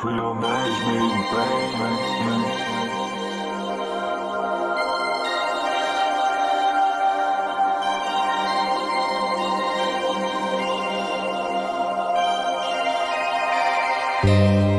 Trio management, management. Música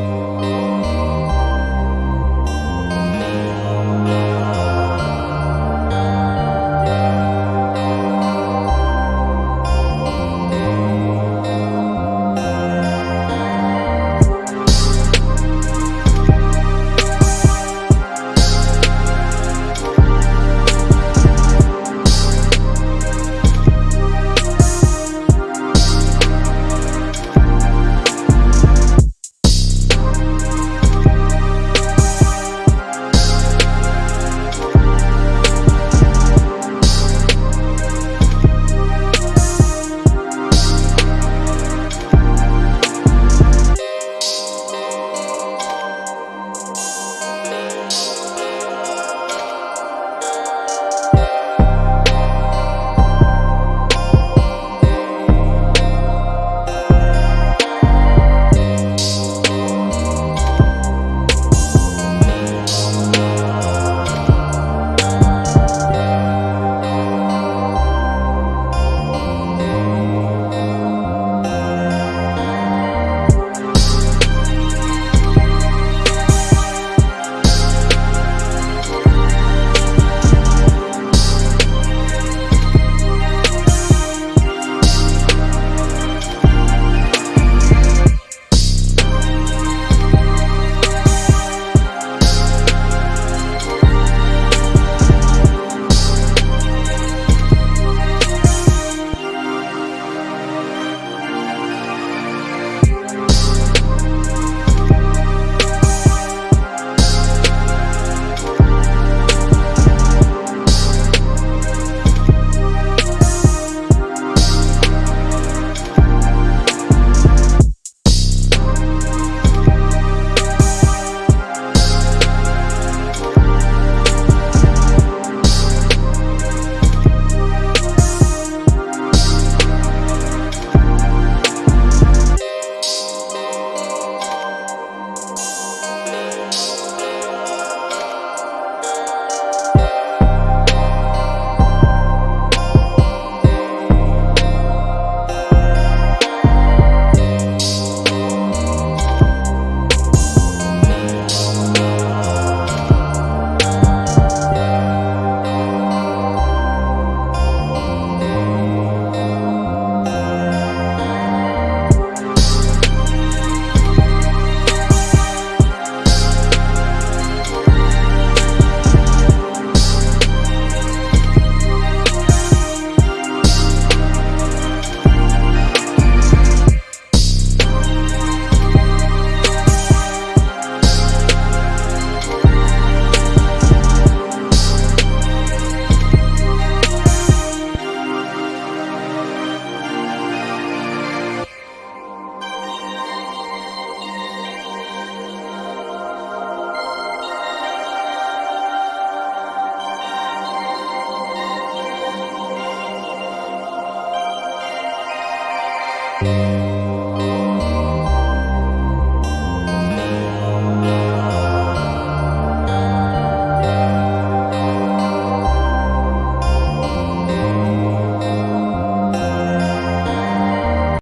oh